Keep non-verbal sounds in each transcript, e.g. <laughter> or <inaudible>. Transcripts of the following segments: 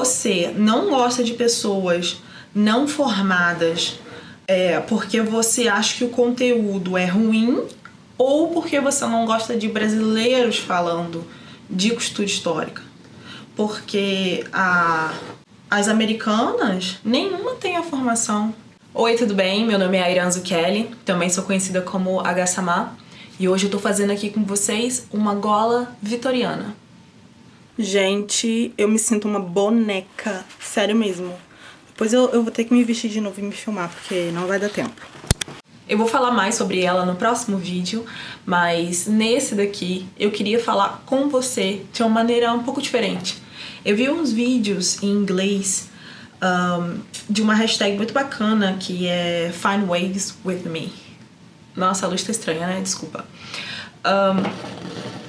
você não gosta de pessoas não formadas é, porque você acha que o conteúdo é ruim ou porque você não gosta de brasileiros falando de costura histórica. Porque a, as americanas, nenhuma tem a formação. Oi, tudo bem? Meu nome é Airanzo Kelly, também sou conhecida como Agassama, e hoje eu tô fazendo aqui com vocês uma gola vitoriana. Gente, eu me sinto uma boneca, sério mesmo. Depois eu, eu vou ter que me vestir de novo e me filmar, porque não vai dar tempo. Eu vou falar mais sobre ela no próximo vídeo, mas nesse daqui eu queria falar com você de uma maneira um pouco diferente. Eu vi uns vídeos em inglês um, de uma hashtag muito bacana que é Find Ways With Me. Nossa, a luz tá estranha, né? Desculpa. Um,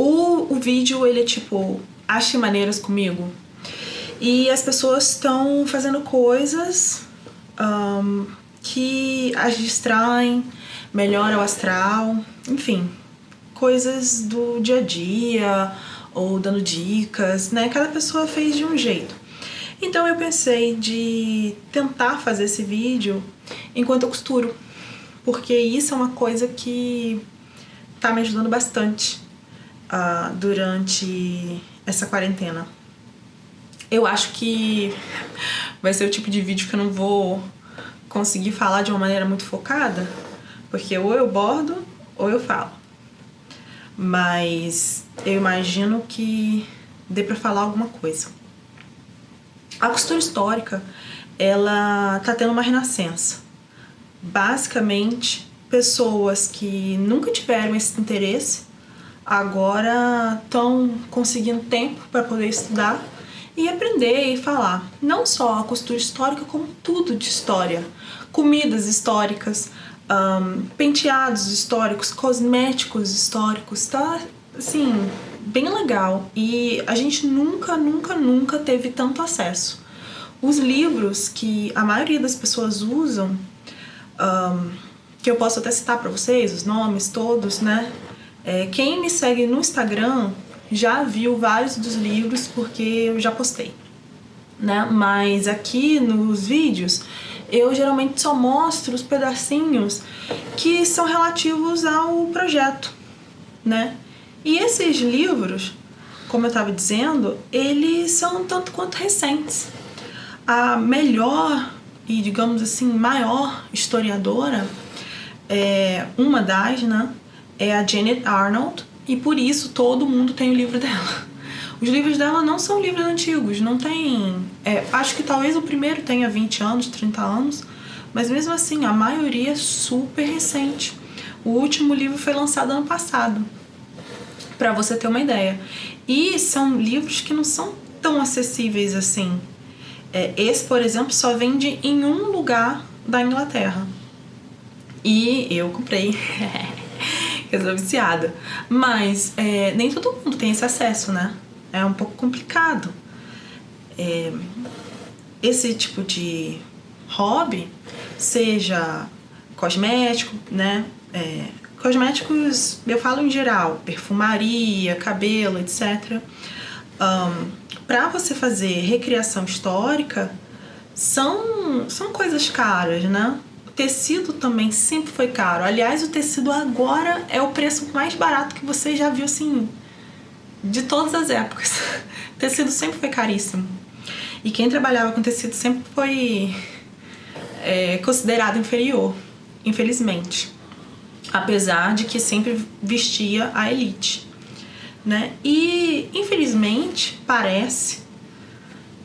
o, o vídeo, ele é tipo, ache maneiras comigo. E as pessoas estão fazendo coisas um, que as distraem, melhora o astral, enfim, coisas do dia a dia ou dando dicas, né? Cada pessoa fez de um jeito. Então eu pensei de tentar fazer esse vídeo enquanto eu costuro, porque isso é uma coisa que tá me ajudando bastante uh, durante essa quarentena. Eu acho que vai ser o tipo de vídeo que eu não vou conseguir falar de uma maneira muito focada, porque ou eu bordo ou eu falo. Mas eu imagino que dê pra falar alguma coisa. A costura histórica, ela tá tendo uma renascença. Basicamente, pessoas que nunca tiveram esse interesse agora estão conseguindo tempo para poder estudar e aprender e falar não só a costura histórica, como tudo de história. Comidas históricas, um, penteados históricos, cosméticos históricos, tá assim, bem legal. E a gente nunca, nunca, nunca teve tanto acesso. Os livros que a maioria das pessoas usam, um, que eu posso até citar para vocês, os nomes todos, né? É, quem me segue no Instagram já viu vários dos livros porque eu já postei, né? Mas aqui nos vídeos eu geralmente só mostro os pedacinhos que são relativos ao projeto, né? E esses livros, como eu estava dizendo, eles são tanto quanto recentes. A melhor e, digamos assim, maior historiadora, é, uma das, né, é a Janet Arnold, e por isso todo mundo tem o livro dela. Os livros dela não são livros antigos, não tem... É, acho que talvez o primeiro tenha 20 anos, 30 anos, mas mesmo assim a maioria é super recente. O último livro foi lançado ano passado, para você ter uma ideia. E são livros que não são tão acessíveis assim. É, esse, por exemplo, só vende em um lugar da Inglaterra. E eu comprei. <laughs> eu sou viciada. Mas é, nem todo mundo tem esse acesso, né? É um pouco complicado. É, esse tipo de hobby, seja cosmético, né? É, cosméticos, eu falo em geral, perfumaria, cabelo, etc. Um, para você fazer recriação histórica, são, são coisas caras, né? Tecido também sempre foi caro. Aliás, o tecido agora é o preço mais barato que você já viu, assim, de todas as épocas. O <laughs> tecido sempre foi caríssimo. E quem trabalhava com tecido sempre foi é, considerado inferior, infelizmente. Apesar de que sempre vestia a elite. Né? E, infelizmente, parece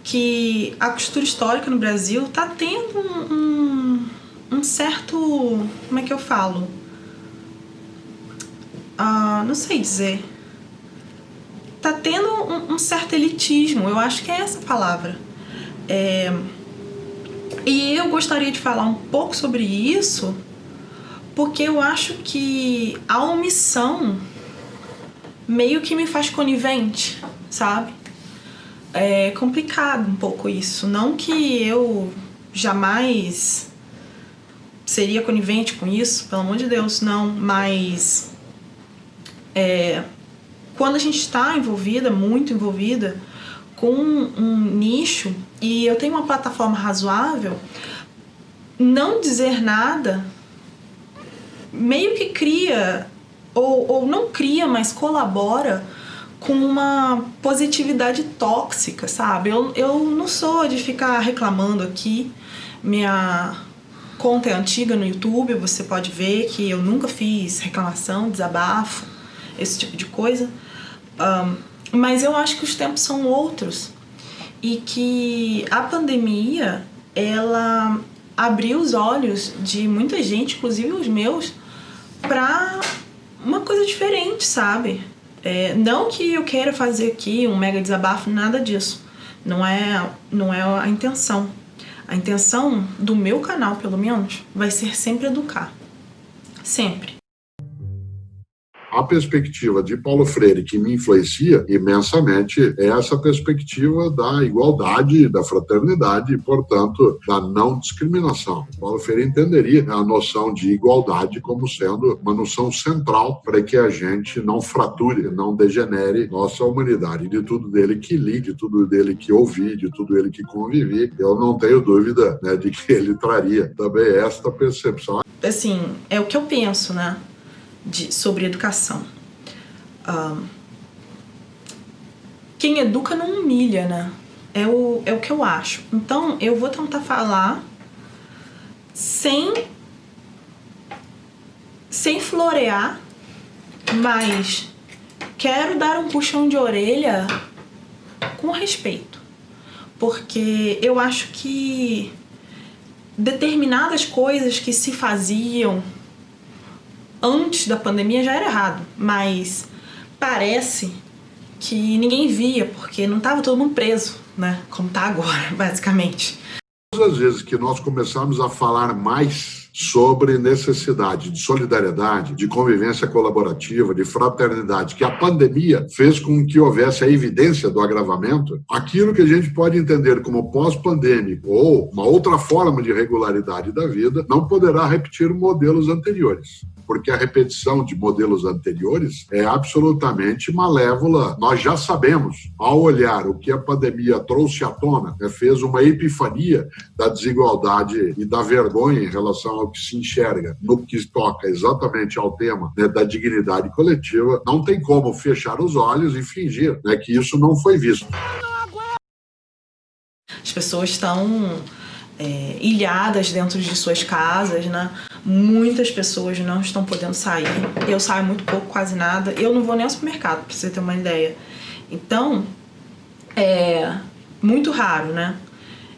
que a costura histórica no Brasil está tendo um, um um certo... como é que eu falo? Ah, não sei dizer. Tá tendo um, um, certo elitismo, eu acho que é essa palavra. É, e eu gostaria de falar um pouco sobre isso, porque eu acho que a omissão meio que me faz conivente, sabe? É complicado um pouco isso. Não que eu jamais seria conivente com isso, pelo amor de Deus, não, mas é, quando a gente está envolvida, muito envolvida com um nicho e eu tenho uma plataforma razoável, não dizer nada meio que cria, ou, ou não cria, mas colabora com uma positividade tóxica, sabe? Eu, eu não sou de ficar reclamando aqui. Minha conta é antiga no YouTube, você pode ver que eu nunca fiz reclamação, desabafo, esse tipo de coisa. Um, mas eu acho que os tempos são outros e que a pandemia ela abriu os olhos de muita gente, inclusive os meus, para uma coisa diferente, sabe? É, não que eu queira fazer aqui um mega desabafo, nada disso. Não é, não é a intenção. A intenção do meu canal, pelo menos, vai ser sempre educar. Sempre a perspectiva de Paulo Freire que me influencia imensamente é essa perspectiva da igualdade, da fraternidade e, portanto, da não discriminação. Paulo Freire entenderia a noção de igualdade como sendo uma noção central para que a gente não frature, não degenere nossa humanidade. De tudo dele que li, de tudo dele que ouvi, de tudo dele que convivi, eu não tenho dúvida né, de que ele traria também esta percepção. Assim, é o que eu penso, né? De, sobre educação. Um, quem educa não humilha, né? É o, é o que eu acho. Então, eu vou tentar falar sem sem florear, mas quero dar um puxão de orelha com respeito. Porque eu acho que determinadas coisas que se faziam antes da pandemia já era errado, mas parece que ninguém via, porque não estava todo mundo preso, né? Como está agora, <laughs> basicamente. Todas as vezes que nós começamos a falar mais sobre necessidade de solidariedade, de convivência colaborativa, de fraternidade, que a pandemia fez com que houvesse a evidência do agravamento, aquilo que a gente pode entender como pós-pandêmico ou uma outra forma de regularidade da vida, não poderá repetir modelos anteriores porque a repetição de modelos anteriores é absolutamente malévola. Nós já sabemos, ao olhar o que a pandemia trouxe à tona, né, fez uma epifania da desigualdade e da vergonha em relação ao que se enxerga no que toca exatamente ao tema né, da dignidade coletiva. Não tem como fechar os olhos e fingir né, que isso não foi visto. As pessoas estão é, ilhadas dentro de suas casas, né? Muitas pessoas não estão podendo sair. Eu saio muito pouco, quase nada. Eu não vou nem ao supermercado, pra você ter uma ideia. Então, é muito raro, né?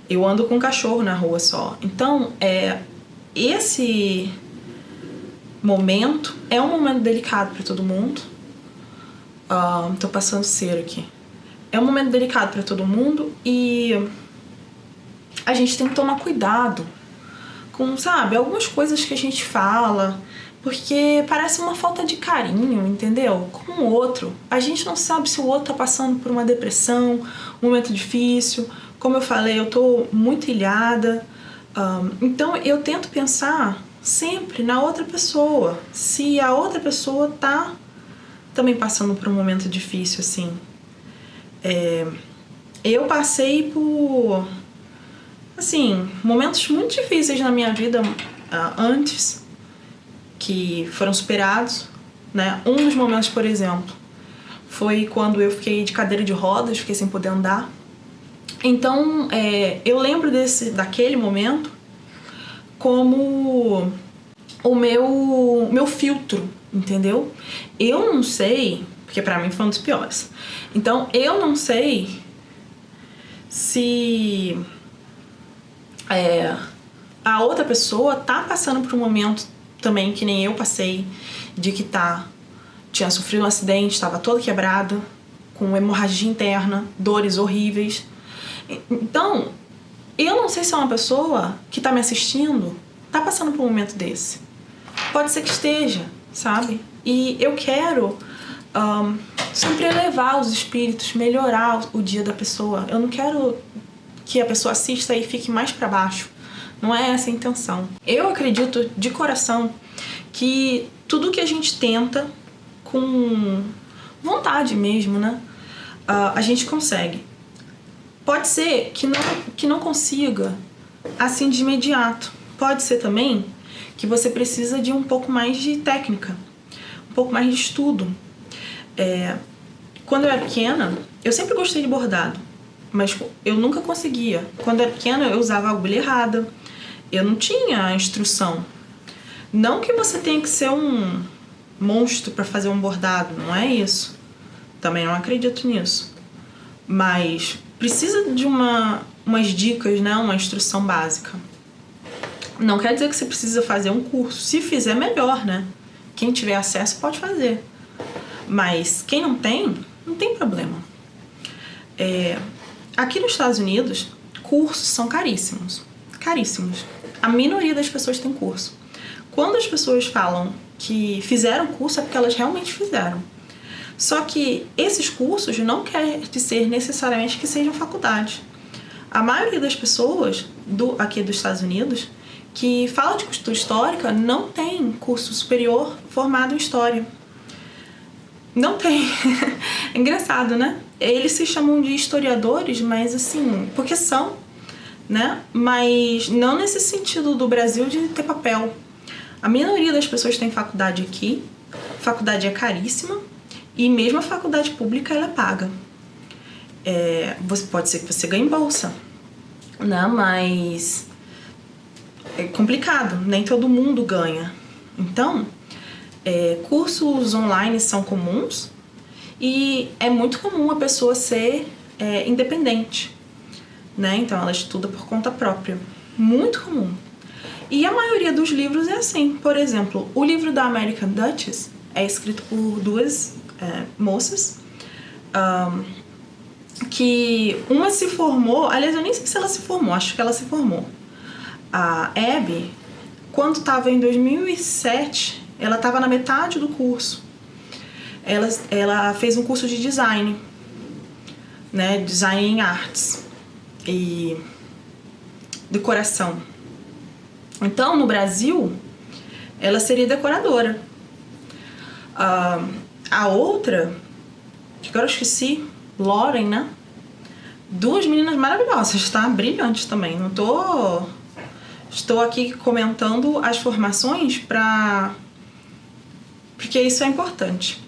Eu ando com um cachorro na rua só. Então, é esse momento é um momento delicado para todo mundo. Uh, tô passando cera aqui. É um momento delicado para todo mundo e a gente tem que tomar cuidado com, sabe, algumas coisas que a gente fala, porque parece uma falta de carinho, entendeu? Com o outro. A gente não sabe se o outro tá passando por uma depressão, um momento difícil. Como eu falei, eu tô muito ilhada. Um, então eu tento pensar sempre na outra pessoa. Se a outra pessoa tá também passando por um momento difícil, assim. É, eu passei por assim, momentos muito difíceis na minha vida uh, antes, que foram superados, né? Um dos momentos, por exemplo, foi quando eu fiquei de cadeira de rodas, fiquei sem poder andar. Então, é, eu lembro desse, daquele momento como o meu, meu filtro, entendeu? Eu não sei, porque para mim foi um dos piores. Então, eu não sei se é, a outra pessoa tá passando por um momento também que nem eu passei, de que tá tinha sofrido um acidente, estava toda quebrada, com hemorragia interna, dores horríveis. Então, eu não sei se é uma pessoa que tá me assistindo tá passando por um momento desse. Pode ser que esteja, sabe? E eu quero um, sempre elevar os espíritos, melhorar o dia da pessoa. Eu não quero que a pessoa assista e fique mais para baixo. Não é essa a intenção. Eu acredito de coração que tudo que a gente tenta com vontade mesmo, né? A gente consegue. Pode ser que não, que não consiga assim de imediato. Pode ser também que você precisa de um pouco mais de técnica, um pouco mais de estudo. É, quando eu era pequena, eu sempre gostei de bordado, mas eu nunca conseguia. Quando era pequena, eu usava a agulha errada, eu não tinha instrução. Não que você tenha que ser um monstro para fazer um bordado, não é isso. Também não acredito nisso. Mas precisa de uma, umas dicas, né? Uma instrução básica. Não quer dizer que você precisa fazer um curso. Se fizer, melhor, né? Quem tiver acesso pode fazer. Mas quem não tem, não tem problema. É, aqui nos Estados Unidos, cursos são caríssimos. Caríssimos. A minoria das pessoas tem curso. Quando as pessoas falam que fizeram curso, é porque elas realmente fizeram. Só que esses cursos não quer dizer necessariamente que sejam faculdade. A maioria das pessoas do, aqui dos Estados Unidos que fala de cultura histórica não tem curso superior formado em história. Não tem. <laughs> é engraçado, né? Eles se chamam de historiadores, mas assim, porque são, né? Mas não nesse sentido do Brasil de ter papel. A minoria das pessoas tem faculdade aqui, faculdade é caríssima, e mesmo a faculdade pública ela é paga. É, você pode ser que você ganhe bolsa, né? Mas é complicado, nem todo mundo ganha. Então, é, cursos online são comuns e é muito comum a pessoa ser é, independente, né? Então ela estuda por conta própria, muito comum. E a maioria dos livros é assim. Por exemplo, o livro da American Duchess é escrito por duas é, moças. Um, que uma se formou, aliás, eu nem sei se ela se formou, acho que ela se formou. A Abby, quando estava em 2007, ela estava na metade do curso. Ela, ela fez um curso de design, né? Design em artes e decoração. Então, no Brasil, ela seria decoradora. Uh, a outra, que agora eu esqueci, Lauren, né? Duas meninas maravilhosas, tá? Brilhantes também. Não tô. Estou aqui comentando as formações pra. Porque isso é importante.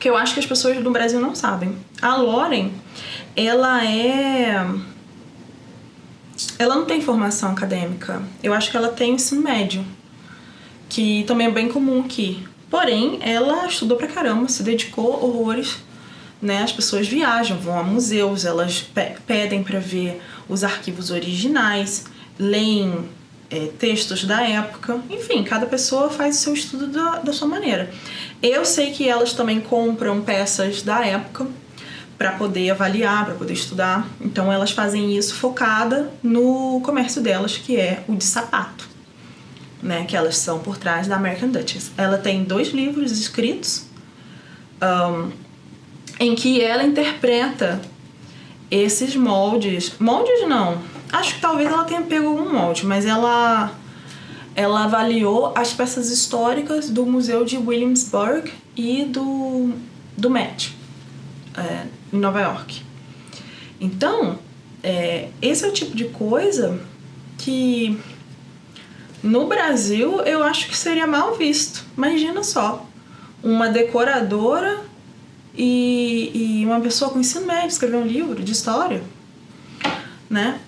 Que eu acho que as pessoas do Brasil não sabem. A Lauren, ela é ela não tem formação acadêmica. Eu acho que ela tem ensino médio, que também é bem comum aqui. Porém, ela estudou pra caramba, se dedicou horrores. Né? As pessoas viajam, vão a museus, elas pe pedem para ver os arquivos originais, leem é, textos da época. Enfim, cada pessoa faz o seu estudo da, da sua maneira. Eu sei que elas também compram peças da época para poder avaliar, para poder estudar. Então elas fazem isso focada no comércio delas, que é o de sapato, né? Que elas são por trás da American Duchess. Ela tem dois livros escritos um, em que ela interpreta esses moldes. Moldes não. Acho que talvez ela tenha pego algum molde, mas ela ela avaliou as peças históricas do Museu de Williamsburg e do, do Met. É, em Nova York. Então, é, esse é o tipo de coisa que no Brasil eu acho que seria mal visto. Imagina só, uma decoradora e, e uma pessoa com ensino médio escrever um livro de história, né?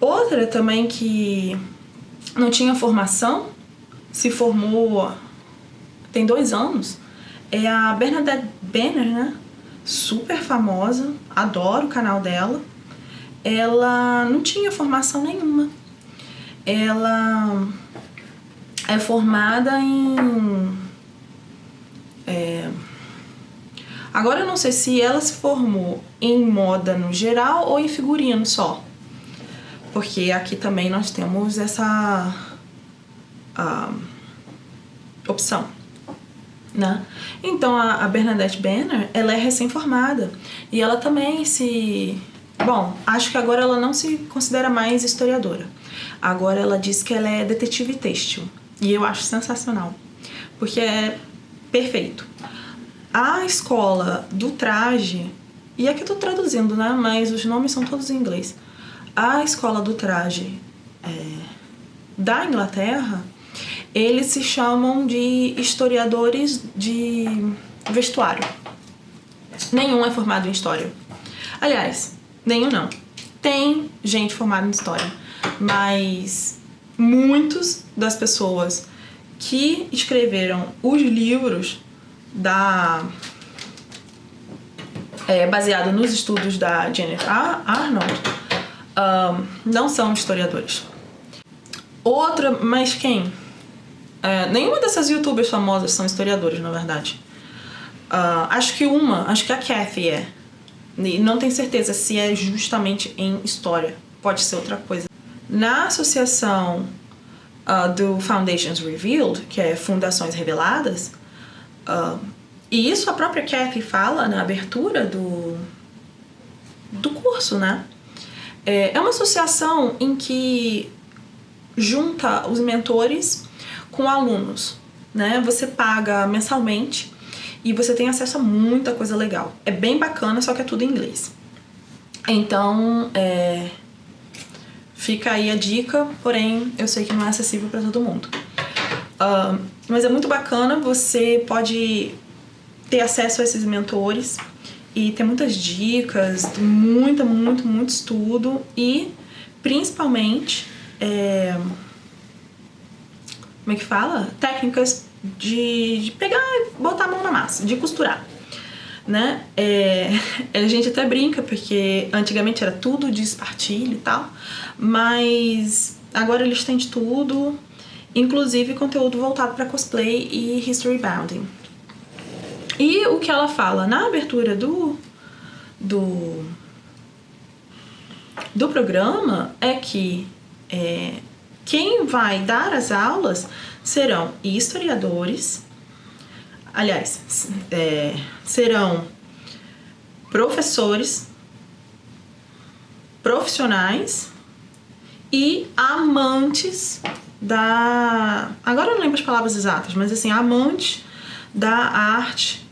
Outra também que não tinha formação, se formou tem dois anos, é a Bernadette Benner, né? super famosa, adoro o canal dela. Ela não tinha formação nenhuma. Ela é formada em. É, agora eu não sei se ela se formou em moda no geral ou em figurino só. Porque aqui também nós temos essa opção né? Então a, a Bernadette Banner, ela é recém-formada e ela também se... Bom, acho que agora ela não se considera mais historiadora. Agora ela diz que ela é detetive têxtil. E eu acho sensacional, porque é perfeito. A escola do traje e aqui eu tô traduzindo, né? Mas os nomes são todos em inglês. A escola do traje é, da Inglaterra, eles se chamam de historiadores de vestuário. Nenhum é formado em história. Aliás, nenhum não. Tem gente formada em história, mas muitos das pessoas que escreveram os livros da é, baseado nos estudos da Jennifer Arnold não são historiadores. Outra, mas quem? É, nenhuma dessas youtubers famosas são historiadores, na verdade. Uh, acho que uma, acho que a Kathy é. E não tenho certeza se é justamente em história. Pode ser outra coisa. Na associação uh, do Foundations Revealed, que é Fundações Reveladas, e isso a própria Kathy fala na abertura do, do curso, né? É, é uma associação em que junta os mentores com alunos, né? Você paga mensalmente e você tem acesso a muita coisa legal. É bem bacana, só que é tudo em inglês. Então, é, fica aí a dica, porém eu sei que não é acessível para todo mundo. Uh, mas é muito bacana, você pode ter acesso a esses mentores e ter muitas dicas, muita, muito, muito estudo e principalmente é, como é que fala? Técnicas de, de pegar e botar a mão na massa, de costurar. Né? É, <laughs> a gente até brinca porque antigamente era tudo de espartilho e tal, mas agora eles têm de tudo, inclusive conteúdo voltado para cosplay e history bounding. E o que ela fala na abertura do, do, do programa é que é, quem vai dar as aulas serão historiadores, aliás, é, serão professores, profissionais e amantes da. Agora eu não lembro as palavras exatas, mas assim, amantes da arte,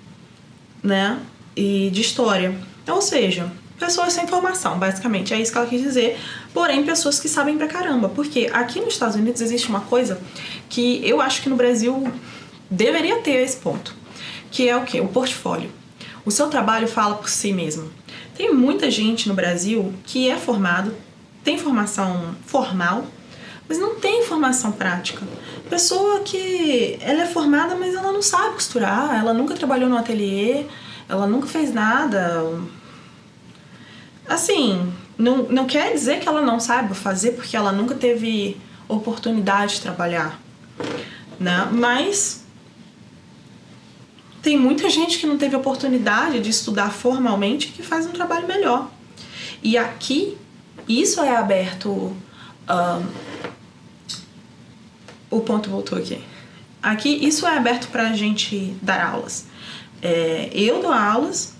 né? E de história. Ou seja, pessoas sem formação, basicamente. É isso que ela quis dizer. Porém, pessoas que sabem pra caramba. Porque aqui nos Estados Unidos existe uma coisa que eu acho que no Brasil deveria ter esse ponto. Que é o quê? O portfólio. O seu trabalho fala por si mesmo. Tem muita gente no Brasil que é formado, tem formação formal, mas não tem formação prática. Pessoa que ela é formada, mas ela não sabe costurar, ela nunca trabalhou no ateliê, ela nunca fez nada, Assim, não, não quer dizer que ela não saiba fazer porque ela nunca teve oportunidade de trabalhar, né? Mas tem muita gente que não teve oportunidade de estudar formalmente que faz um trabalho melhor. E aqui, isso é aberto. Um, o ponto voltou aqui. Aqui, isso é aberto para a gente dar aulas. É, eu dou aulas.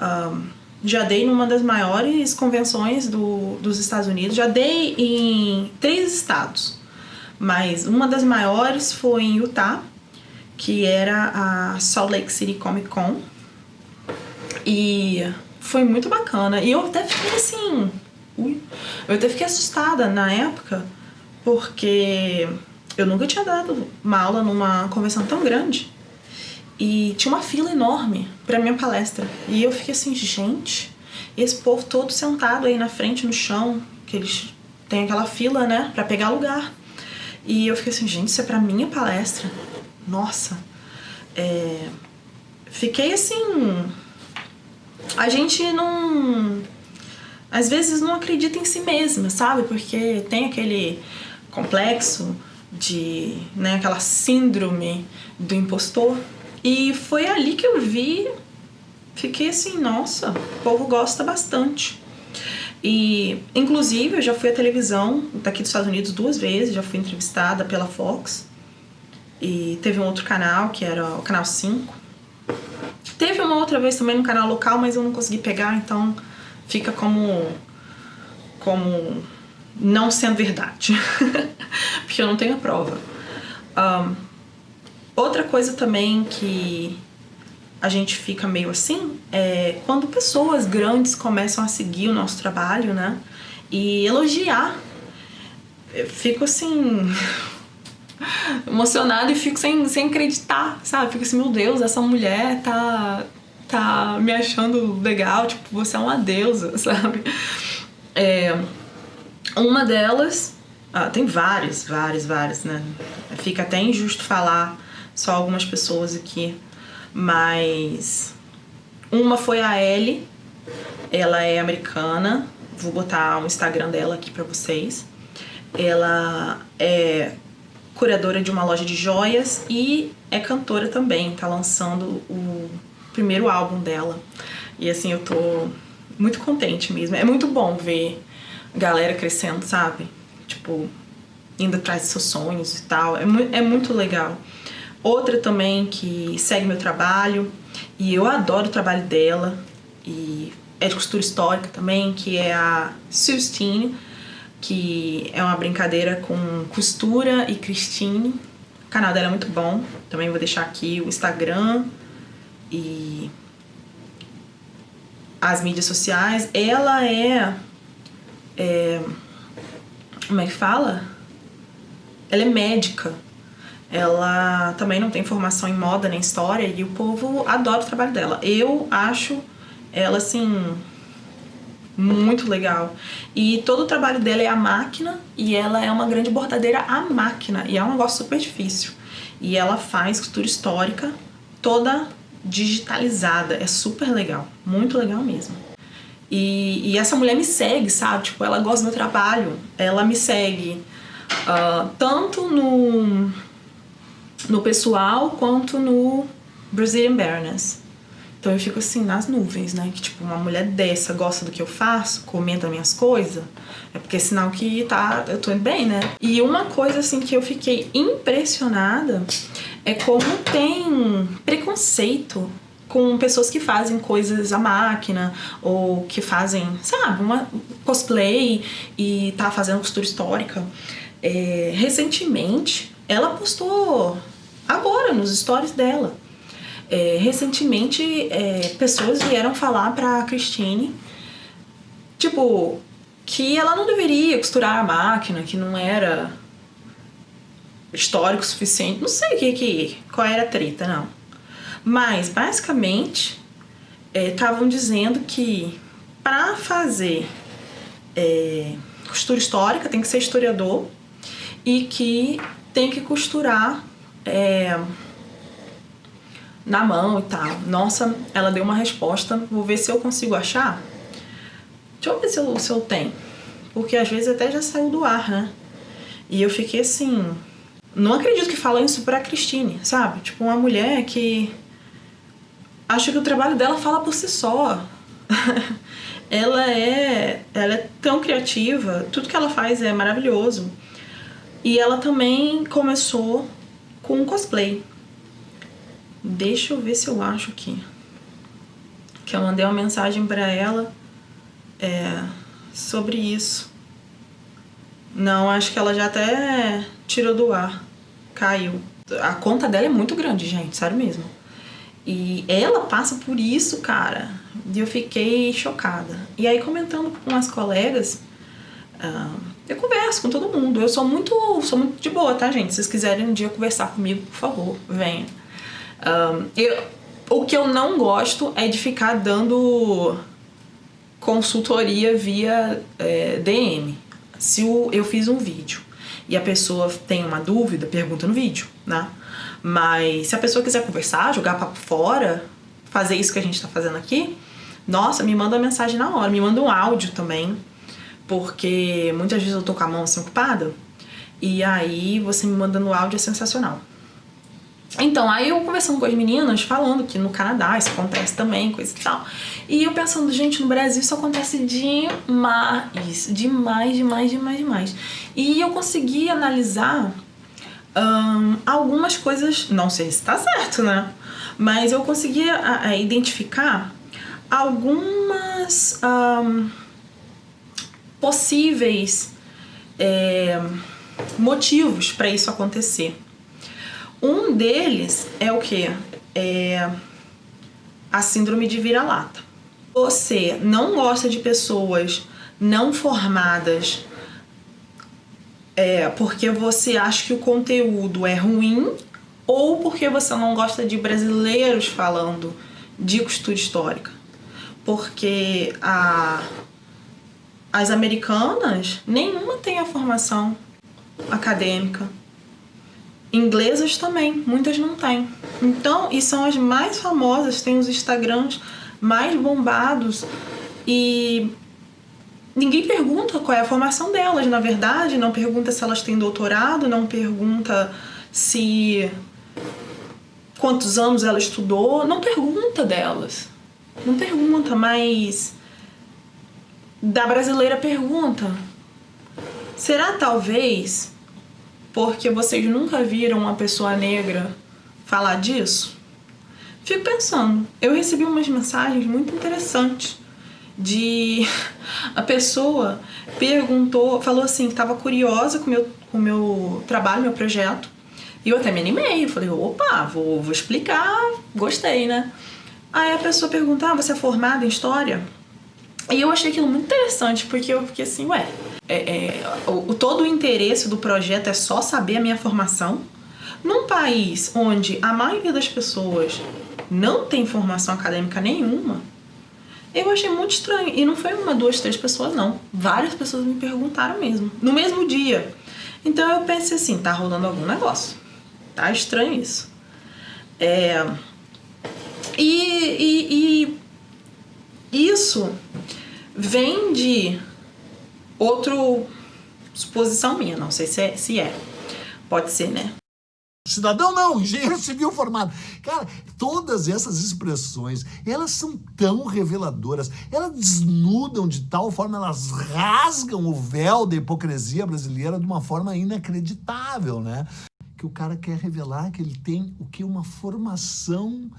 Um, já dei numa das maiores convenções do, dos Estados Unidos, já dei em três estados, mas uma das maiores foi em Utah, que era a Salt Lake City Comic Con, e foi muito bacana. E eu até fiquei assim, ui, eu até fiquei assustada na época, porque eu nunca tinha dado uma aula numa convenção tão grande. E tinha uma fila enorme para minha palestra. E eu fiquei assim, gente, esse povo todo sentado aí na frente, no chão, que eles têm aquela fila, né, para pegar lugar. E eu fiquei assim, gente, isso é pra minha palestra. Nossa. É... Fiquei assim. A gente não. Às vezes não acredita em si mesma, sabe? Porque tem aquele complexo de. né, aquela síndrome do impostor e foi ali que eu vi, fiquei assim, nossa, o povo gosta bastante. E, inclusive, eu já fui à televisão daqui dos Estados Unidos duas vezes, já fui entrevistada pela Fox. E teve um outro canal, que era o canal 5. Teve uma outra vez também no canal local, mas eu não consegui pegar, então fica como como não sendo verdade. <laughs> Porque eu não tenho a prova. Um, Outra coisa também que a gente fica meio assim é quando pessoas grandes começam a seguir o nosso trabalho, né? E elogiar. Eu fico assim. <laughs> emocionada e fico sem, sem acreditar, sabe? Fico assim, meu Deus, essa mulher tá, tá me achando legal, tipo, você é uma deusa, <laughs> sabe? É, uma delas, ah, tem várias, várias, várias, né? Fica até injusto falar só algumas pessoas aqui, mas uma foi a Ellie, ela é americana, vou botar o Instagram dela aqui para vocês. Ela é curadora de uma loja de joias e é cantora também, tá lançando o primeiro álbum dela. E assim, eu tô muito contente mesmo. É muito bom ver galera crescendo, sabe? Tipo, indo atrás de seus sonhos e tal. É, mu é muito legal. Outra também que segue meu trabalho e eu adoro o trabalho dela e é de costura histórica também, que é a Sustine, que é uma brincadeira com costura e Christine. O canal dela é muito bom. Também vou deixar aqui o Instagram e as mídias sociais. Ela é, é como é que fala? Ela é médica. Ela também não tem formação em moda nem história e o povo adora o trabalho dela. Eu acho ela assim muito legal. E todo o trabalho dela é a máquina e ela é uma grande bordadeira à máquina e é um negócio super difícil. E ela faz costura histórica toda digitalizada, é super legal, muito legal mesmo. E, e essa mulher me segue, sabe? Tipo, ela gosta do meu trabalho, ela me segue uh, tanto no, no pessoal quanto no Brazilian Baroness. Então eu fico assim nas nuvens, né? Que tipo, uma mulher dessa gosta do que eu faço, comenta minhas coisas, é porque é sinal que tá, eu tô indo bem, né? E uma coisa assim que eu fiquei impressionada é como tem preconceito com pessoas que fazem coisas à máquina ou que fazem, sabe, uma cosplay e tá fazendo costura histórica. É, recentemente, ela postou agora nos stories dela é, recentemente, é, pessoas vieram falar pra Christine, tipo, que ela não deveria costurar a máquina, que não era histórico suficiente. Não sei o que, que qual era a treta, não. Mas, basicamente, estavam é, dizendo que para fazer é, costura histórica tem que ser historiador e que tem que costurar é, na mão e tal. Nossa, ela deu uma resposta. Vou ver se eu consigo achar. Deixa eu ver se eu, se eu tenho. Porque às vezes até já saiu do ar, né? E eu fiquei assim. Não acredito que fala isso pra Cristine, sabe? Tipo, uma mulher que. Acho que o trabalho dela fala por si só. <laughs> ela é. Ela é tão criativa, tudo que ela faz é maravilhoso. E ela também começou com cosplay. Deixa eu ver se eu acho aqui. Que eu mandei uma mensagem para ela é, sobre isso. Não, acho que ela já até tirou do ar. Caiu. A conta dela é muito grande, gente, sério mesmo. E ela passa por isso, cara. E eu fiquei chocada. E aí, comentando com as colegas, uh, eu converso com todo mundo. Eu sou muito, sou muito de boa, tá, gente? Se vocês quiserem um dia conversar comigo, por favor, venha. Um, eu, o que eu não gosto é de ficar dando consultoria via é, DM. Se o, eu fiz um vídeo e a pessoa tem uma dúvida, pergunta no vídeo, né? Mas se a pessoa quiser conversar, jogar papo fora, fazer isso que a gente tá fazendo aqui, nossa, me manda uma mensagem na hora, me manda um áudio também, porque muitas vezes eu tô com a mão assim ocupada, e aí você me mandando áudio é sensacional. Então, aí eu conversando com as meninas, falando que no Canadá isso acontece também, coisa e tal. E eu pensando, gente, no Brasil isso acontece demais, demais, demais, demais, demais. E eu consegui analisar um, algumas coisas, não sei se tá certo, né? Mas eu consegui a, a identificar algumas um, possíveis é, motivos para isso acontecer. Um deles é o que? É a síndrome de vira-lata. Você não gosta de pessoas não formadas é, porque você acha que o conteúdo é ruim ou porque você não gosta de brasileiros falando de costura histórica. Porque a, as americanas, nenhuma tem a formação acadêmica. Inglesas também, muitas não têm. Então, e são as mais famosas, tem os Instagrams mais bombados e ninguém pergunta qual é a formação delas, na verdade, não pergunta se elas têm doutorado, não pergunta se quantos anos ela estudou, não pergunta delas. Não pergunta, mas da brasileira pergunta. Será talvez porque vocês nunca viram uma pessoa negra falar disso? Fico pensando. Eu recebi umas mensagens muito interessantes de a pessoa perguntou, falou assim, que estava curiosa com meu, o meu trabalho, meu projeto. E eu até me animei, falei, opa, vou, vou explicar, gostei, né? Aí a pessoa pergunta, ah, você é formada em História? E eu achei aquilo muito interessante, porque eu fiquei assim, ué, é, é, o, todo o interesse do projeto é só saber a minha formação? Num país onde a maioria das pessoas não tem formação acadêmica nenhuma, eu achei muito estranho. E não foi uma, duas, três pessoas, não. Várias pessoas me perguntaram mesmo, no mesmo dia. Então eu pensei assim, tá rolando algum negócio. Tá estranho isso. É... E, e, e isso vem de outro suposição minha, não sei se é, se é. Pode ser, né? Cidadão não, engenheiro civil formado. Cara, todas essas expressões, elas são tão reveladoras, elas desnudam de tal forma, elas rasgam o véu da hipocrisia brasileira de uma forma inacreditável, né? Que o cara quer revelar que ele tem o que? Uma formação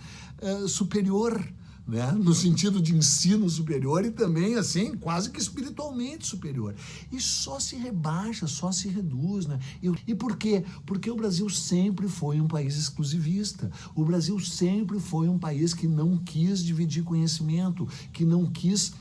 uh, superior, né? no sentido de ensino superior e também, assim, quase que espiritualmente superior. E só se rebaixa, só se reduz. Né? E, e por quê? Porque o Brasil sempre foi um país exclusivista. O Brasil sempre foi um país que não quis dividir conhecimento, que não quis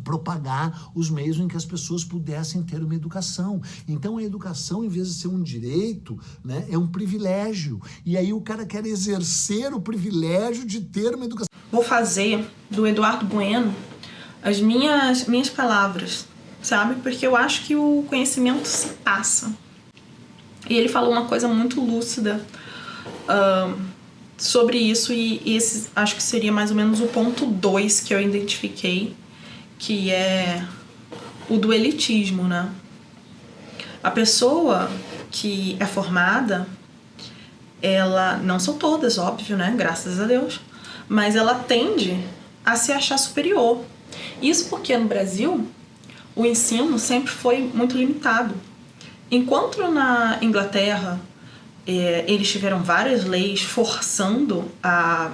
propagar os meios em que as pessoas pudessem ter uma educação. Então a educação, em vez de ser um direito, né, é um privilégio. E aí o cara quer exercer o privilégio de ter uma educação vou fazer do Eduardo Bueno as minhas, minhas palavras, sabe? Porque eu acho que o conhecimento se passa. E ele falou uma coisa muito lúcida uh, sobre isso e esse acho que seria mais ou menos o ponto 2 que eu identifiquei, que é o do elitismo, né? A pessoa que é formada, ela, não são todas, óbvio, né? Graças a Deus, mas ela tende a se achar superior. Isso porque no Brasil o ensino sempre foi muito limitado. Enquanto na Inglaterra é, eles tiveram várias leis forçando a,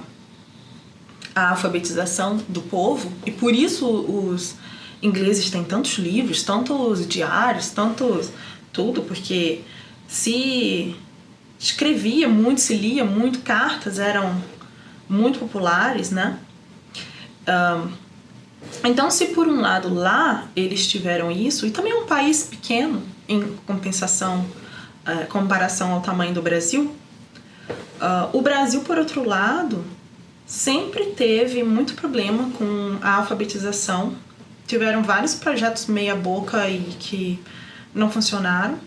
a alfabetização do povo, e por isso os ingleses têm tantos livros, tantos diários, tantos tudo, porque se escrevia muito, se lia muito, cartas eram muito populares, né? Um, então, se por um lado lá eles tiveram isso, e também um país pequeno em compensação, uh, comparação ao tamanho do Brasil, uh, o Brasil, por outro lado, sempre teve muito problema com a alfabetização. Tiveram vários projetos meia boca e que não funcionaram.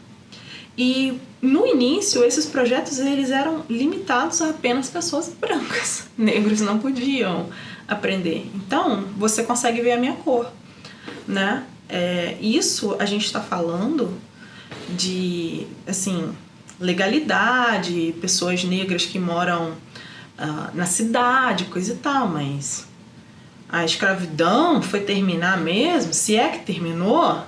E no início, esses projetos eles eram limitados a apenas pessoas brancas. <laughs> Negros não podiam aprender. Então, você consegue ver a minha cor, né? É, isso a gente está falando de, assim, legalidade, pessoas negras que moram uh, na cidade, coisa e tal, mas a escravidão foi terminar mesmo? Se é que terminou,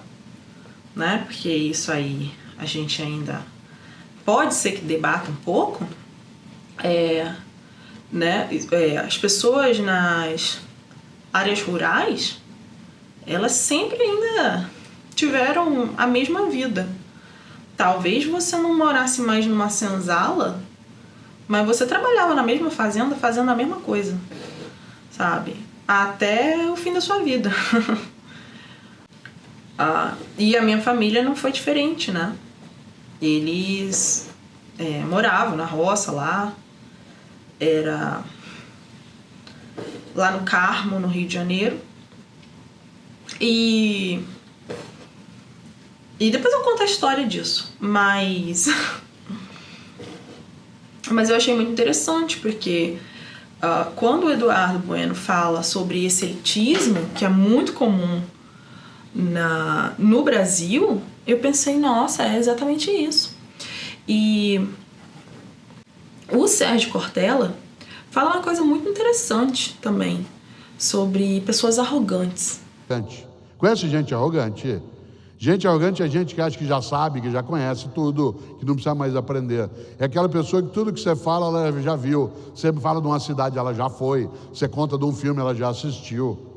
né? Porque isso aí a gente ainda pode ser que debata um pouco, é, né, é, as pessoas nas áreas rurais, elas sempre ainda tiveram a mesma vida. Talvez você não morasse mais numa senzala, mas você trabalhava na mesma fazenda fazendo a mesma coisa. sabe? Até o fim da sua vida. <laughs> ah, e a minha família não foi diferente, né? Eles é, moravam na roça lá, era lá no Carmo, no Rio de Janeiro. E. E depois eu conto a história disso, mas. <laughs> mas eu achei muito interessante porque uh, quando o Eduardo Bueno fala sobre esse elitismo, que é muito comum na, no Brasil, eu pensei, nossa, é exatamente isso. E o Sérgio Cortella fala uma coisa muito interessante também sobre pessoas arrogantes. Conhece gente arrogante? Gente arrogante é gente que acha que já sabe, que já conhece tudo, que não precisa mais aprender. É aquela pessoa que tudo que você fala, ela já viu. Você fala de uma cidade, ela já foi. Você conta de um filme, ela já assistiu.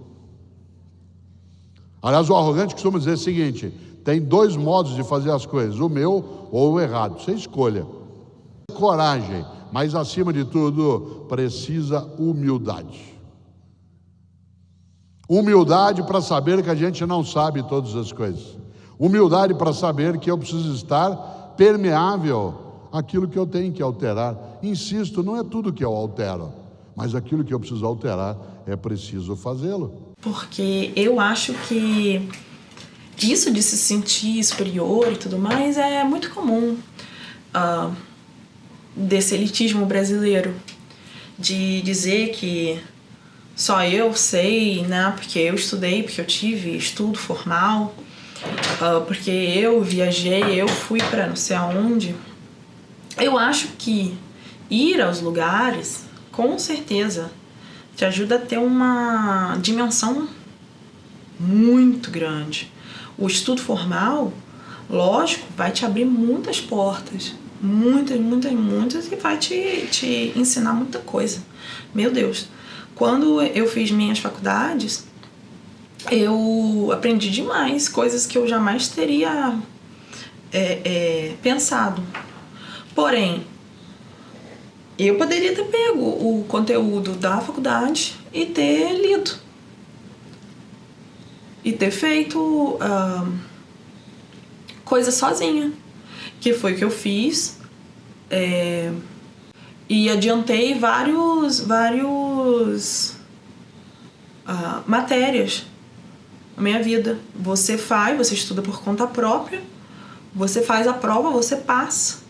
Aliás, o arrogante costuma dizer o seguinte: tem dois modos de fazer as coisas, o meu ou o errado. Você escolha. Coragem, mas acima de tudo, precisa humildade. Humildade para saber que a gente não sabe todas as coisas. Humildade para saber que eu preciso estar permeável àquilo que eu tenho que alterar. Insisto, não é tudo que eu altero, mas aquilo que eu preciso alterar é preciso fazê-lo. Porque eu acho que isso de se sentir superior e tudo mais é muito comum uh, desse elitismo brasileiro. De dizer que só eu sei, né? Porque eu estudei, porque eu tive estudo formal, uh, porque eu viajei, eu fui para não sei aonde. Eu acho que ir aos lugares, com certeza, te ajuda a ter uma dimensão muito grande. O estudo formal, lógico, vai te abrir muitas portas, muitas, muitas, muitas, e vai te, te ensinar muita coisa. Meu Deus, quando eu fiz minhas faculdades, eu aprendi demais coisas que eu jamais teria é, é, pensado. Porém, eu poderia ter pego o conteúdo da faculdade e ter lido. E ter feito uh, coisa sozinha. Que foi o que eu fiz. É, e adiantei vários, vários uh, matérias na minha vida. Você faz, você estuda por conta própria, você faz a prova, você passa.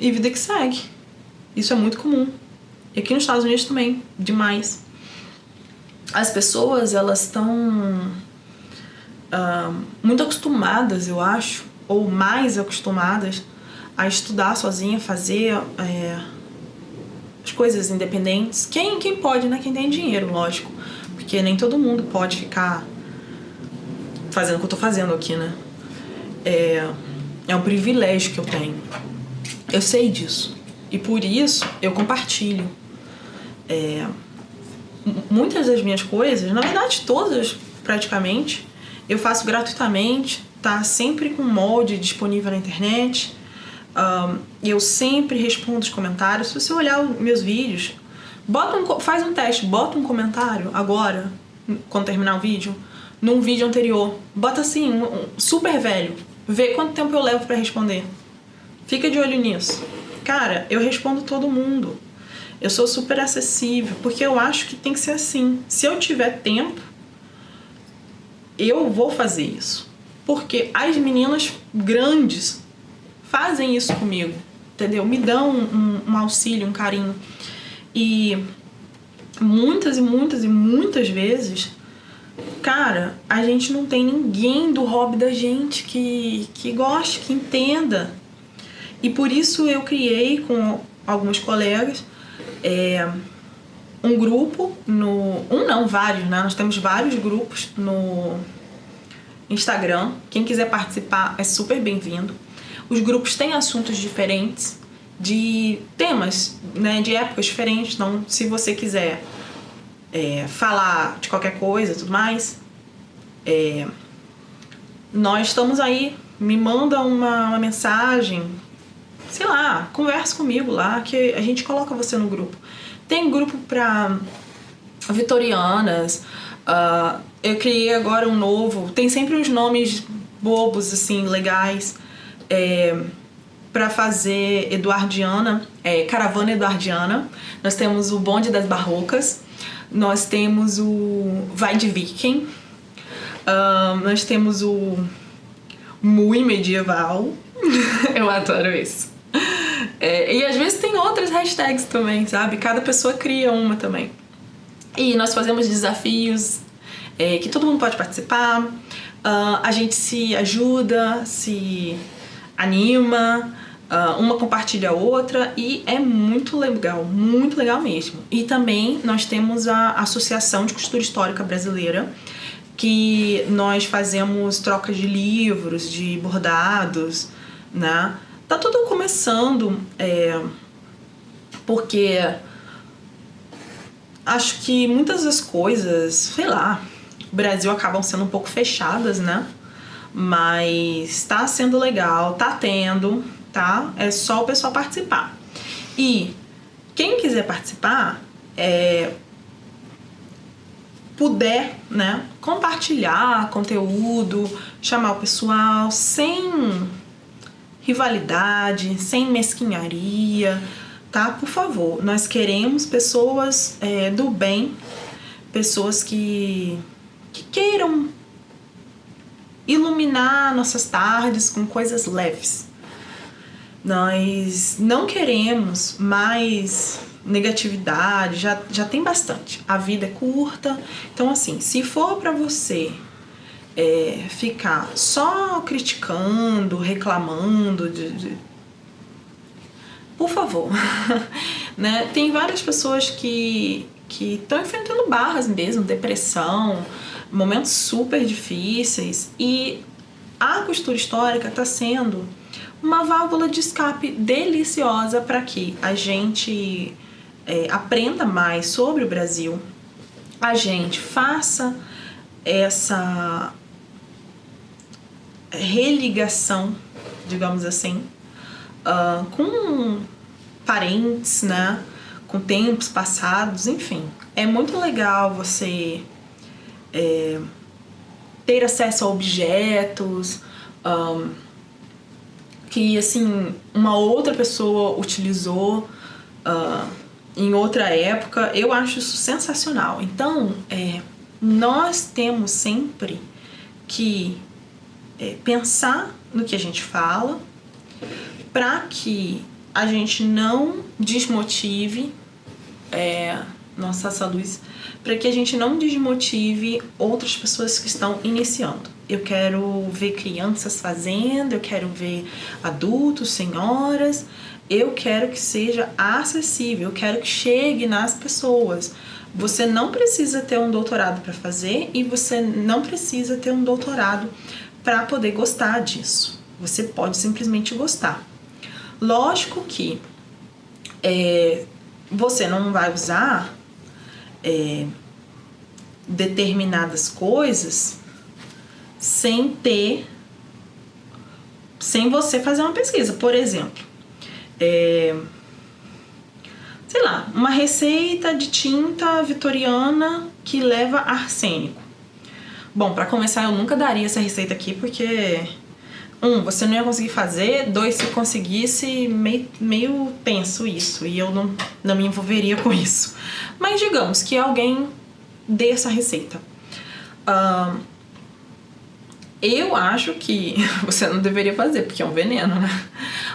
E vida que segue. Isso é muito comum. E aqui nos Estados Unidos também, demais. As pessoas, elas estão uh, muito acostumadas, eu acho, ou mais acostumadas a estudar sozinha, fazer é, as coisas independentes. Quem, quem pode, né? Quem tem dinheiro, lógico. Porque nem todo mundo pode ficar fazendo o que eu tô fazendo aqui, né? É, é um privilégio que eu tenho. Eu sei disso. E por isso eu compartilho. É, muitas das minhas coisas, na verdade todas praticamente, eu faço gratuitamente, tá sempre com molde disponível na internet. Um, eu sempre respondo os comentários. Se você olhar os meus vídeos, bota um, faz um teste, bota um comentário agora, quando terminar o vídeo, num vídeo anterior. Bota assim, um, super velho. Vê quanto tempo eu levo para responder. Fica de olho nisso. Cara, eu respondo todo mundo. Eu sou super acessível, porque eu acho que tem que ser assim. Se eu tiver tempo, eu vou fazer isso. Porque as meninas grandes fazem isso comigo, entendeu? Me dão um, um, auxílio, um carinho. E muitas e muitas e muitas vezes, cara, a gente não tem ninguém do hobby da gente que, que goste, que entenda. E por isso eu criei com alguns colegas é, um grupo no. Um não, vários, né? Nós temos vários grupos no Instagram. Quem quiser participar é super bem-vindo. Os grupos têm assuntos diferentes, de temas, né, de épocas diferentes. Então, se você quiser é, falar de qualquer coisa, tudo mais, é, nós estamos aí. Me manda uma, uma mensagem, sei lá, conversa comigo lá, que a gente coloca você no grupo. Tem grupo para vitorianas. Uh, eu criei agora um novo. Tem sempre uns nomes bobos, assim, legais. É, para fazer Eduardiana, é, Caravana Eduardiana. Nós temos o Bonde das Barrocas. Nós temos o Vai de Viking. Uh, nós temos o Mui Medieval. <laughs> eu adoro isso. <laughs> É, e às vezes tem outras hashtags também, sabe? Cada pessoa cria uma também. E nós fazemos desafios é, que todo mundo pode participar. Uh, a gente se ajuda, se anima, uh, uma compartilha a outra e é muito legal, muito legal mesmo. E também nós temos a Associação de Costura Histórica Brasileira, que nós fazemos trocas de livros, de bordados, né? Tá tudo começando, é, porque acho que muitas das coisas, sei lá, o Brasil acabam sendo um pouco fechadas, né? Mas tá sendo legal, tá tendo, tá? É só o pessoal participar. E quem quiser participar, é, puder, né, compartilhar conteúdo, chamar o pessoal sem rivalidade, sem mesquinharia, tá? Por favor, nós queremos pessoas é, do bem, pessoas que, que queiram iluminar nossas tardes com coisas leves. Nós não queremos mais negatividade, já, já tem bastante. A vida é curta, então assim, se for para você é, ficar só criticando, reclamando de, de... por favor, <laughs> né? Tem várias pessoas que que estão enfrentando barras mesmo, depressão, momentos super difíceis e a costura histórica está sendo uma válvula de escape deliciosa para que a gente é, aprenda mais sobre o Brasil, a gente faça essa religação, digamos assim, uh, com parentes, né? Com tempos passados, enfim. É muito legal você é, ter acesso a objetos um, que, assim, uma outra pessoa utilizou uh, em outra época. Eu acho isso sensacional. Então, é, nós temos sempre que é, pensar no que a gente fala para que a gente não desmotive é, nossa essa luz para que a gente não desmotive outras pessoas que estão iniciando. Eu quero ver crianças fazendo, eu quero ver adultos, senhoras, eu quero que seja acessível, eu quero que chegue nas pessoas. Você não precisa ter um doutorado para fazer e você não precisa ter um doutorado para poder gostar disso. Você pode simplesmente gostar. Lógico que é, você não vai usar é, determinadas coisas sem ter, sem você fazer uma pesquisa. Por exemplo, é, sei lá, uma receita de tinta vitoriana que leva arsênico. Bom, para começar, eu nunca daria essa receita aqui porque um, você não ia conseguir fazer, dois, se conseguisse, meio, meio tenso isso, e eu não, não me envolveria com isso. Mas digamos que alguém dê essa receita. Eu acho que <laughs> você não deveria fazer, porque é um veneno, né?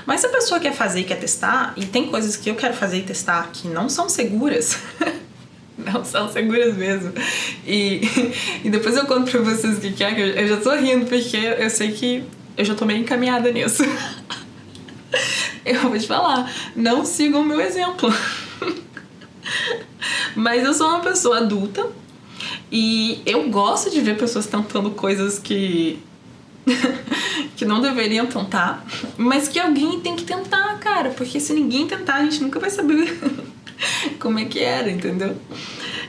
Mas se a pessoa quer fazer e quer testar, e tem coisas que eu quero fazer e testar que não são seguras, <laughs> <laughs> não são seguras mesmo. E, <laughs> e depois eu conto pra vocês o que, que é, que eu já tô rindo, porque eu sei que eu já tô meio encaminhada nisso. <laughs> Eu vou te falar, não sigam o meu exemplo. Mas eu sou uma pessoa adulta e eu gosto de ver pessoas tentando coisas que. <laughs> que não deveriam tentar, mas que alguém tem que tentar, cara, porque se ninguém tentar, a gente nunca vai saber <laughs> como é que era, entendeu?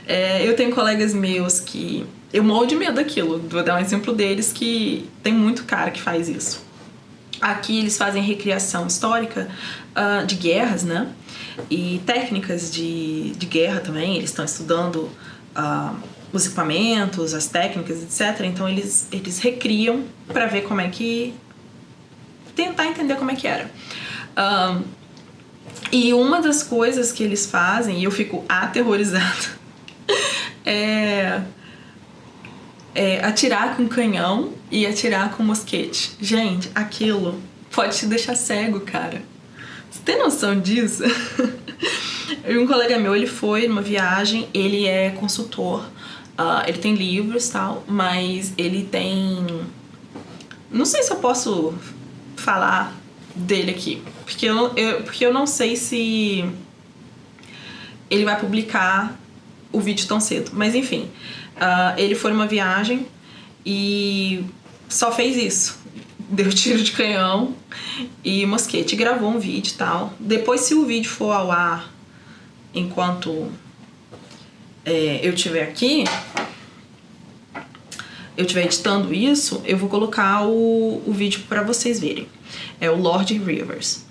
É, eu tenho colegas meus que eu morro de medo daquilo. Vou dar um exemplo deles que tem muito cara que faz isso. Aqui eles fazem recriação histórica uh, de guerras, né? E técnicas de, de guerra também. Eles estão estudando uh, os equipamentos, as técnicas, etc. Então eles, eles recriam para ver como é que. tentar entender como é que era. Um, e uma das coisas que eles fazem, e eu fico aterrorizada, <laughs> é, é atirar com canhão e atirar com mosquete. Gente, aquilo pode te deixar cego, cara. Você tem noção disso? <laughs> um colega meu, ele foi numa viagem, ele é consultor, uh, ele tem livros tal, mas ele tem... Não sei se eu posso falar dele aqui, porque eu, eu, porque eu não sei se ele vai publicar o vídeo tão cedo, mas enfim, uh, ele foi numa viagem e só fez isso, <laughs> deu tiro de canhão e mosquete, gravou um vídeo e tal. Depois, se o vídeo for ao ar enquanto é, eu estiver aqui, eu estiver editando isso, eu vou colocar o, o vídeo para vocês verem. É o Lord Rivers.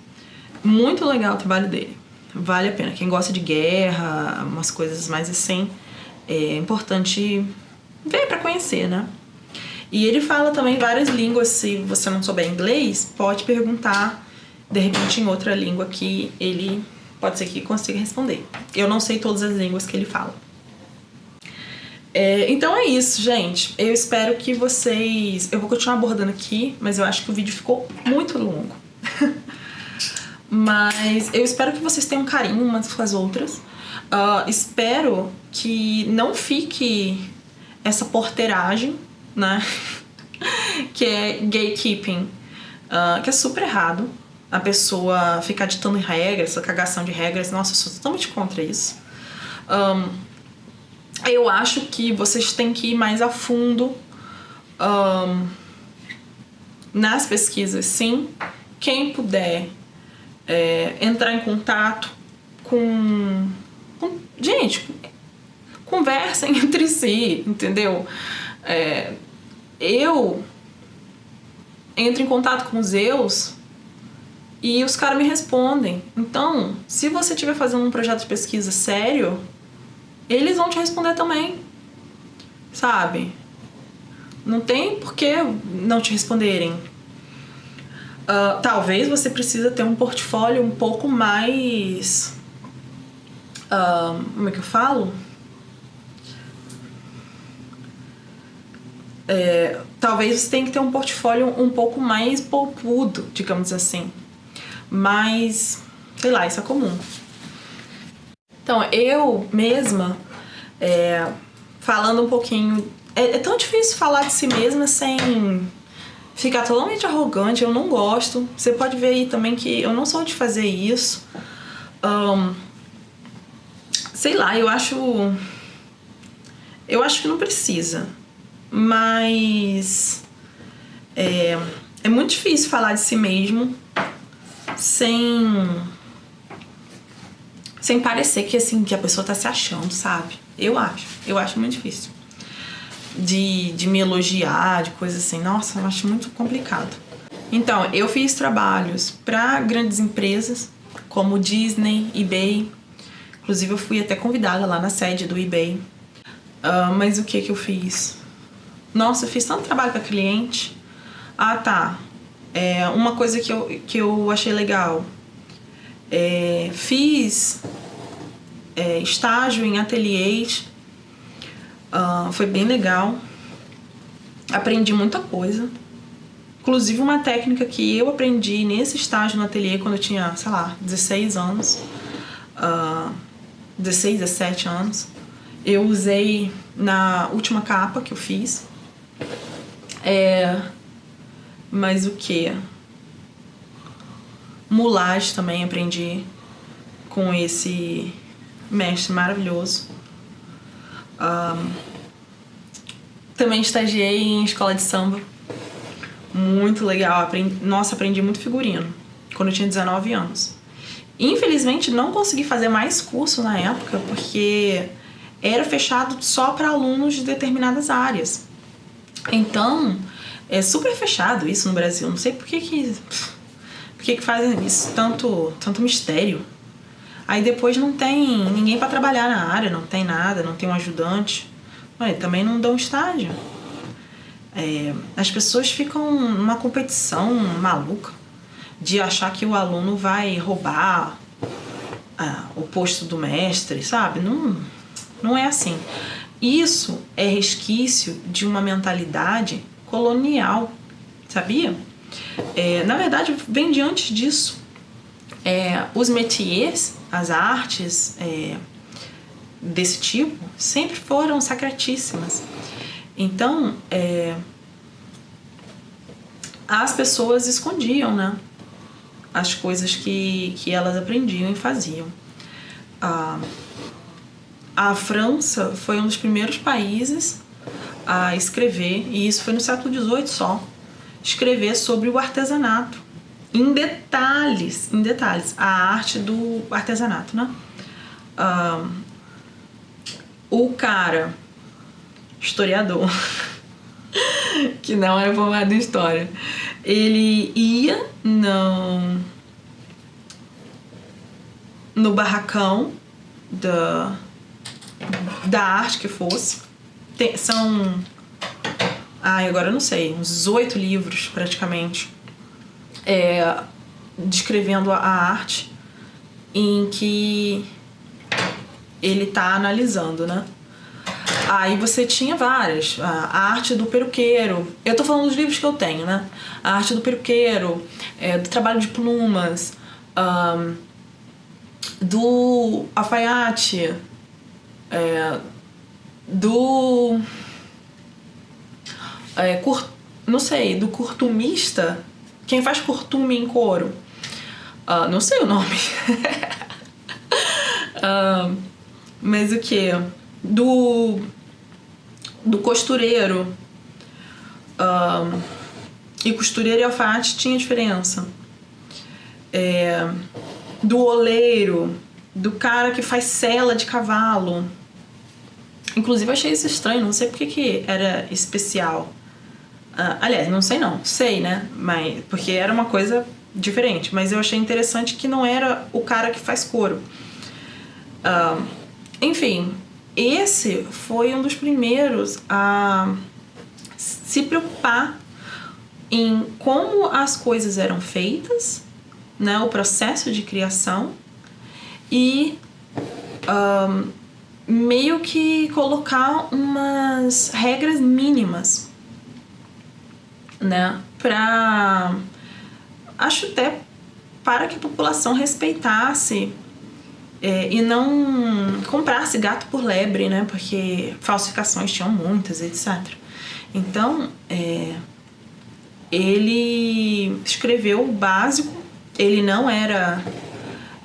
Muito legal o trabalho dele. Vale a pena. Quem gosta de guerra, umas coisas mais assim, é importante ver para conhecer, né? E ele fala também várias línguas. Se você não souber inglês, pode perguntar de repente em outra língua que ele pode ser que consiga responder. Eu não sei todas as línguas que ele fala. É, então é isso, gente. Eu espero que vocês. Eu vou continuar abordando aqui, mas eu acho que o vídeo ficou muito longo. <laughs> mas eu espero que vocês tenham carinho umas com as outras. Uh, espero que não fique essa porteiragem, né? <laughs> que é gatekeeping, uh, que é super errado. A pessoa ficar ditando regras, essa cagação de regras. Nossa, eu sou totalmente contra isso. Um, eu acho que vocês têm que ir mais a fundo um, nas pesquisas, sim. Quem puder é, entrar em contato com, com, Gente, conversem <laughs> entre si, entendeu? É, eu entro em contato com os Zeus e os caras me respondem. Então, se você estiver fazendo um projeto de pesquisa sério, eles vão te responder também. Sabe? Não tem por que não te responderem. Uh, talvez você precisa ter um portfólio um pouco mais. Uh, como é que eu falo? É, talvez você tenha que ter um portfólio um pouco mais poupudo, digamos assim. Mas, sei lá, isso é comum. Então, eu mesma, é, falando um pouquinho. É, é, tão difícil falar de si mesma sem ficar totalmente arrogante, eu não gosto. Você pode ver aí também que eu não sou de fazer isso. Um, sei lá, eu acho. Eu acho que não precisa. Mas. É, é muito difícil falar de si mesmo sem sem parecer que assim que a pessoa tá se achando, sabe? Eu acho, eu acho muito difícil. De, de me elogiar, de coisas assim. Nossa, eu acho muito complicado. Então, eu fiz trabalhos para grandes empresas, como Disney, eBay. Inclusive, eu fui até convidada lá na sede do eBay. Uh, mas o que que eu fiz? Nossa, eu fiz tanto trabalho para cliente. Ah, tá. É, uma coisa que eu, que eu achei legal. É, fiz é, estágio em ateliês, uh, foi bem legal. Aprendi muita coisa. Inclusive uma técnica que eu aprendi nesse estágio no ateliê quando eu tinha, sei lá, 16 anos. Uh, 16, 17 anos. Eu usei na última capa que eu fiz. É, mas o que? Mulagem também aprendi com esse mestre maravilhoso. Um, também estagiei em escola de samba. Muito legal. Aprendi, nossa, aprendi muito figurino quando eu tinha 19 anos. Infelizmente, não consegui fazer mais curso na época porque era fechado só para alunos de determinadas áreas. Então, é super fechado isso no Brasil. Não sei por que que, que, que fazem isso, tanto, tanto mistério. Aí depois não tem ninguém para trabalhar na área, não tem nada, não tem um ajudante. Mas também não dão estágio. É, as pessoas ficam numa competição maluca de achar que o aluno vai roubar ah, o posto do mestre, sabe? Não, não é assim. Isso é resquício de uma mentalidade colonial, sabia? É, na verdade, vem de antes disso. É, os métiers, as artes é, desse tipo, sempre foram sacratíssimas. Então, é, as pessoas escondiam, né? As coisas que, que elas aprendiam e faziam. A, a França foi um dos primeiros países a escrever, e isso foi no século XVIII só, escrever sobre o artesanato. Em detalhes, em detalhes, a arte do artesanato, né? Uh, o cara, historiador, <laughs> que não era formado em história, ele ia no, no barracão da, da arte que fosse. Tem, são. Ai, agora eu não sei, uns oito livros praticamente. É, descrevendo a arte em que ele está analisando, né? Aí você tinha várias. A arte do peruqueiro. Eu tô falando dos livros que eu tenho, né? A arte do peruqueiro, é, do trabalho de plumas, um, do alfaiate, é, do. É, cur, não sei, do curtumista. Quem faz curtume em couro? Uh, não sei o nome. uh, <laughs> mas o que? Do do costureiro. Um, e costureiro e alfaiate tinha diferença. É, do oleiro, do cara que faz cela de cavalo. Inclusive achei isso estranho, não sei porque que era especial. Uh, aliás, não sei não, sei, né? Mas, porque era uma coisa diferente, mas eu achei interessante que não era o cara que faz couro. Uh, enfim, esse foi um dos primeiros a se preocupar em como as coisas eram feitas, né, o processo de criação e um, meio que colocar umas regras mínimas, né, para acho até para que a população respeitasse é, e não comprasse gato por lebre, né? Porque falsificações tinham muitas, etc. Então, é, ele escreveu o básico. Ele não era.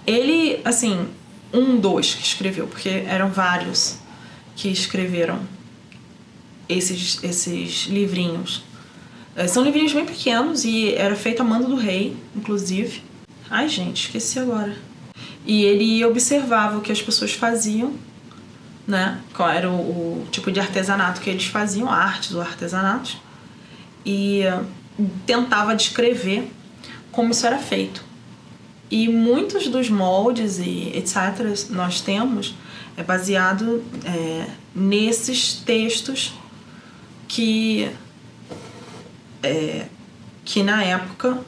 Ele, assim, um dos que escreveu, porque eram vários que escreveram esses, esses livrinhos. É, são livrinhos bem pequenos e era feito a mando do rei, inclusive. Ai, gente, esqueci agora. E ele observava o que as pessoas faziam, né? Qual era o, o tipo de artesanato que eles faziam, artes ou artesanatos, e tentava descrever como isso era feito. E muitos dos moldes e etc. nós temos é baseado é, nesses textos que é, que na época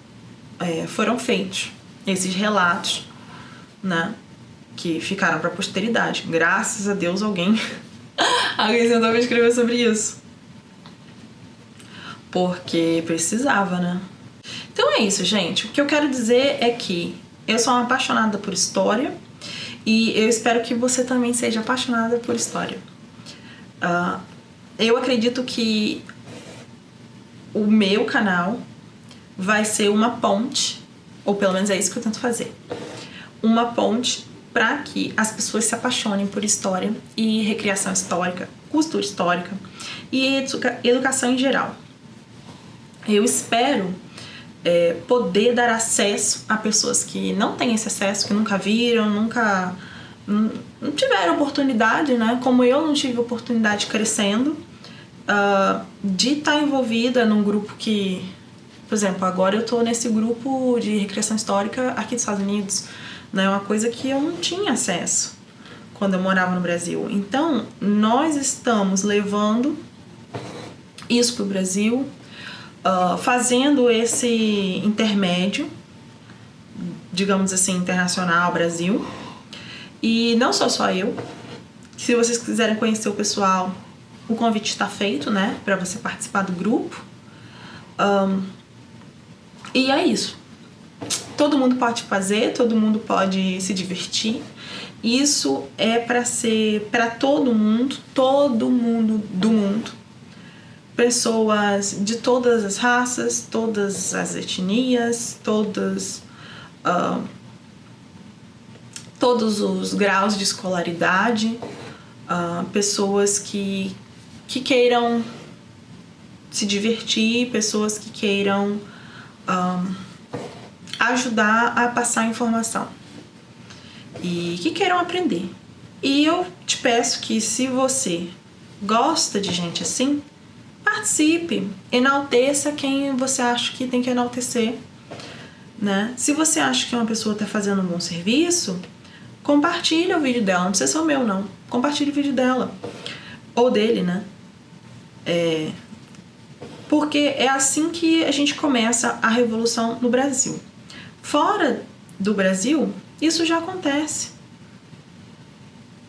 é, foram feitos esses relatos né? Que ficaram para a posteridade. Graças a Deus alguém <laughs> alguém sentou para escrever sobre isso. Porque precisava, né? Então é isso, gente. O que eu quero dizer é que eu sou uma apaixonada por história e eu espero que você também seja apaixonada por história. Uh, eu acredito que o meu canal vai ser uma ponte, ou pelo menos é isso que eu tento fazer, uma ponte para que as pessoas se apaixonem por história e recriação histórica, cultura histórica e educa educação em geral. Eu espero é, poder dar acesso a pessoas que não têm esse acesso, que nunca viram, nunca não tiveram oportunidade, né? Como eu não tive oportunidade crescendo, uh, de estar tá envolvida num grupo que, por exemplo, agora eu estou nesse grupo de recriação histórica aqui dos Estados Unidos Né? Uma coisa que eu não tinha acesso quando eu morava no Brasil. Então, nós estamos levando isso para o Brasil, uh, fazendo esse intermédio, digamos assim, internacional, Brasil. E não sou só eu. Se vocês quiserem conhecer o pessoal, o convite está feito, né? Para você participar do grupo. Um, e é isso. Todo mundo pode fazer, todo mundo pode se divertir. Isso é para ser para todo mundo, todo mundo do mundo. Pessoas de todas as raças, todas as etnias, todas, uh, todos os graus de escolaridade, uh, pessoas que, que queiram se divertir, pessoas que queiram um, ajudar a passar informação e que queiram aprender. E eu te peço que se você gosta de gente assim, participe, enalteça quem você acha que tem que enaltecer. Né? Se você acha que uma pessoa está fazendo um bom serviço, compartilhe o vídeo dela, não precisa ser o meu não, compartilhe o vídeo dela ou dele, né? É, porque é assim que a gente começa a revolução no Brasil. Fora do Brasil, isso já acontece.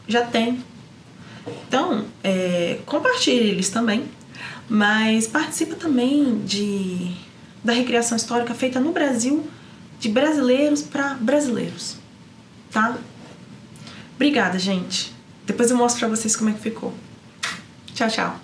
Já tem. Então, é, compartilhe eles também, mas participa também de, da recriação histórica feita no Brasil de brasileiros para brasileiros, tá? Obrigada, gente. Depois eu mostro pra vocês como é que ficou. Tchau, tchau.